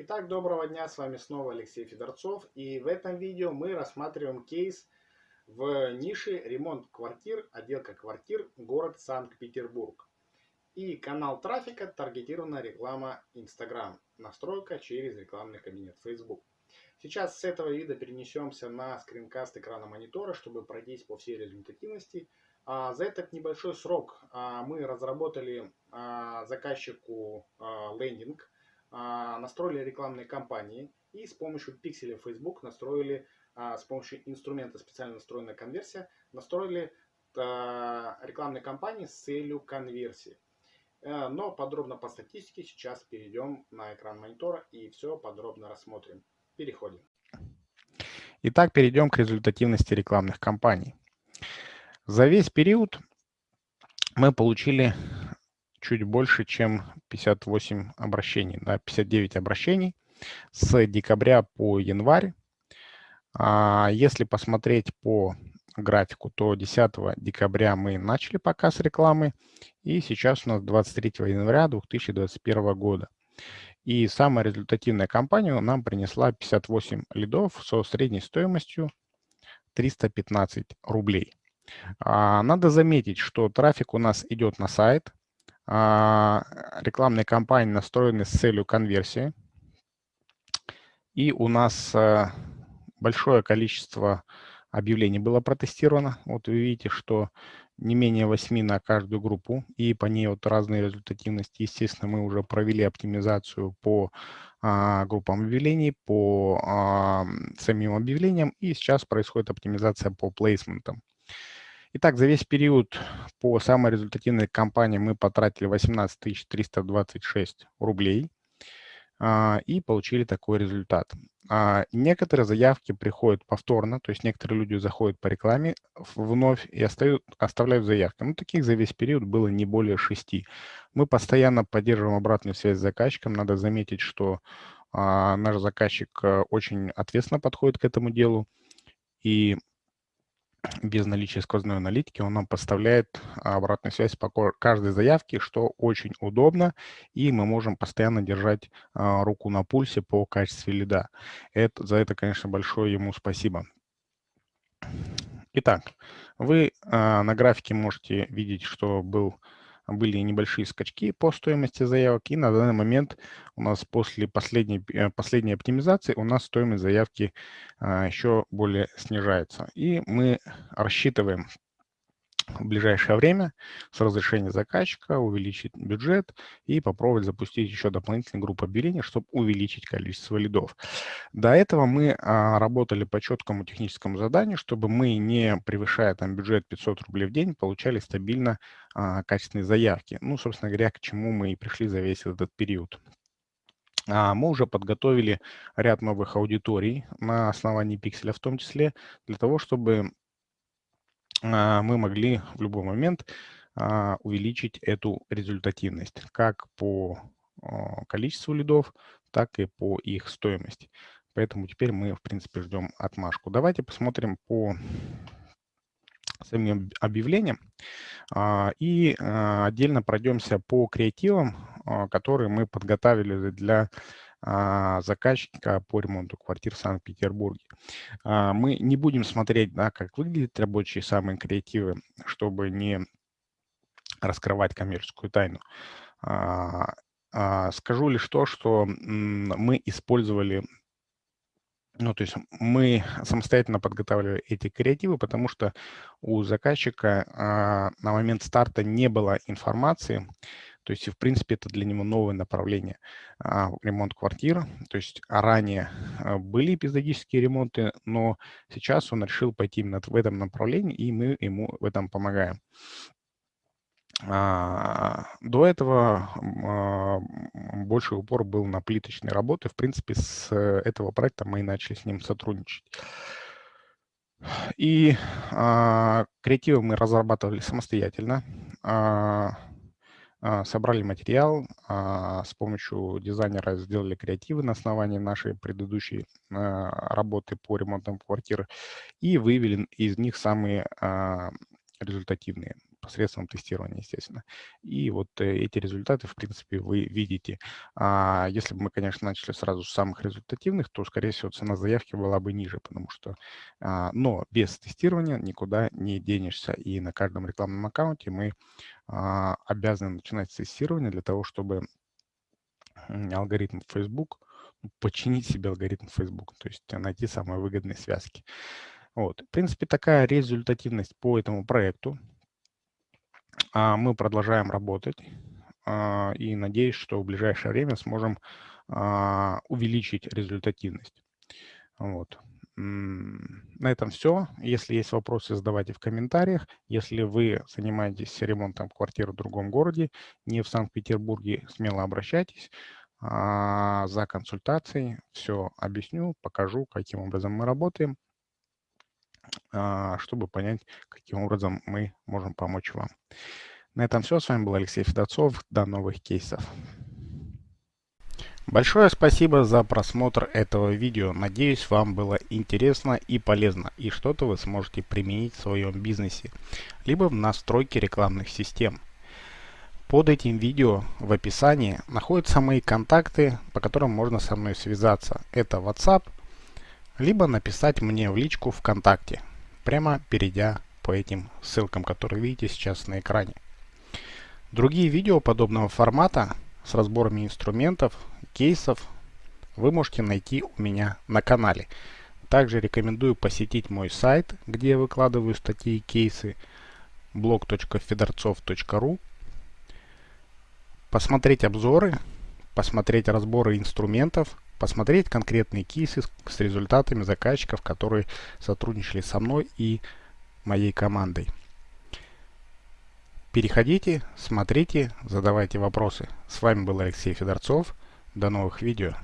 Итак, доброго дня, с вами снова Алексей Федорцов. И в этом видео мы рассматриваем кейс в нише ремонт квартир, отделка квартир, город Санкт-Петербург. И канал трафика таргетированная реклама Instagram, настройка через рекламный кабинет Facebook. Сейчас с этого вида перенесемся на скринкаст экрана монитора, чтобы пройтись по всей результативности. А за этот небольшой срок а, мы разработали а, заказчику лендинг, настроили рекламные кампании и с помощью пикселя Facebook настроили, а, с помощью инструмента специально настроенная конверсия, настроили а, рекламные кампании с целью конверсии. Э, но подробно по статистике сейчас перейдем на экран монитора и все подробно рассмотрим. Переходим. Итак, перейдем к результативности рекламных кампаний. За весь период мы получили чуть больше, чем 58 обращений, да, 59 обращений с декабря по январь. А если посмотреть по графику, то 10 декабря мы начали показ рекламы, и сейчас у нас 23 января 2021 года. И самая результативная компания нам принесла 58 лидов со средней стоимостью 315 рублей. А, надо заметить, что трафик у нас идет на сайт, рекламные кампании настроены с целью конверсии. И у нас э, большое количество объявлений было протестировано. Вот вы видите, что не менее 8 на каждую группу, и по ней вот разные результативности. Естественно, мы уже провели оптимизацию по а, группам объявлений, по а, самим объявлениям, и сейчас происходит оптимизация по плейсментам. Итак, за весь период по самой результативной кампании мы потратили 18 326 рублей а, и получили такой результат. А, некоторые заявки приходят повторно, то есть некоторые люди заходят по рекламе вновь и остают, оставляют заявки. Ну, таких за весь период было не более шести. Мы постоянно поддерживаем обратную связь с заказчиком. Надо заметить, что а, наш заказчик а, очень ответственно подходит к этому делу. И без наличия сквозной аналитики он нам поставляет обратную связь по каждой заявке, что очень удобно, и мы можем постоянно держать а, руку на пульсе по качеству лида. Это, за это, конечно, большое ему спасибо. Итак, вы а, на графике можете видеть, что был были небольшие скачки по стоимости заявок, и на данный момент у нас после последней, э, последней оптимизации у нас стоимость заявки а, еще более снижается. И мы рассчитываем в ближайшее время с разрешения заказчика увеличить бюджет и попробовать запустить еще дополнительную группу объявлений, чтобы увеличить количество лидов. До этого мы а, работали по четкому техническому заданию, чтобы мы, не превышая там бюджет 500 рублей в день, получали стабильно а, качественные заявки. Ну, собственно говоря, к чему мы и пришли за весь этот период. А, мы уже подготовили ряд новых аудиторий на основании пикселя в том числе, для того, чтобы мы могли в любой момент а, увеличить эту результативность как по а, количеству лидов, так и по их стоимости. Поэтому теперь мы, в принципе, ждем отмашку. Давайте посмотрим по самим объявлениям и отдельно пройдемся по креативам, которые мы подготовили для а, заказчика по ремонту квартир в Санкт-Петербурге. А, мы не будем смотреть, да, как выглядят рабочие самые креативы, чтобы не раскрывать коммерческую тайну. А, скажу лишь то, что мы использовали ну, то есть мы самостоятельно подготавливали эти креативы, потому что у заказчика а, на момент старта не было информации, то есть, в принципе, это для него новое направление а, ремонт квартир. То есть ранее а, были эпизодические ремонты, но сейчас он решил пойти именно в этом направлении, и мы ему в этом помогаем. А, до этого а, больше упор был на плиточные работы. В принципе, с этого проекта мы и начали с ним сотрудничать. И а, креативы мы разрабатывали самостоятельно. А, собрали материал, а, с помощью дизайнера сделали креативы на основании нашей предыдущей а, работы по ремонтам квартиры и вывели из них самые результативные. посредством тестирования, естественно. И вот э, эти результаты, в принципе, вы видите. Если бы мы, конечно, начали сразу с самых результативных, то, скорее всего, цена заявки была бы ниже, потому что... Но без тестирования никуда не денешься. И на каждом рекламном аккаунте мы обязаны начинать с тестирования для того, чтобы алгоритм Facebook, починить себе алгоритм Facebook, то есть найти самые выгодные связки. Вот. В принципе, такая результативность по этому проекту. А, мы продолжаем работать а, и надеюсь, что в ближайшее время сможем а, увеличить результативность. Вот. На этом все. Если есть вопросы, задавайте в комментариях. Если вы занимаетесь ремонтом квартиры в другом городе, не в Санкт-Петербурге, смело обращайтесь за консультацией. Все объясню, покажу, каким образом мы работаем. А, чтобы понять, каким образом мы можем помочь вам. На этом все. С вами был Алексей Федорцов. До новых кейсов. Большое спасибо за просмотр этого видео. Надеюсь, вам было интересно и полезно, и что-то вы сможете применить в своем бизнесе, либо в настройке рекламных систем. Под этим видео в описании находятся мои контакты, по которым можно со мной связаться. Это WhatsApp, либо написать мне в личку ВКонтакте, прямо перейдя по этим ссылкам, которые видите сейчас на экране. Другие видео подобного формата с разборами инструментов, кейсов вы можете найти у меня на канале. Также рекомендую посетить мой сайт, где я выкладываю статьи и кейсы blog.fedorцов.ru посмотреть обзоры, посмотреть разборы инструментов, посмотреть конкретные кейсы с результатами заказчиков, которые сотрудничали со мной и моей командой. Переходите, смотрите, задавайте вопросы. С вами был Алексей Федорцов. До новых видео.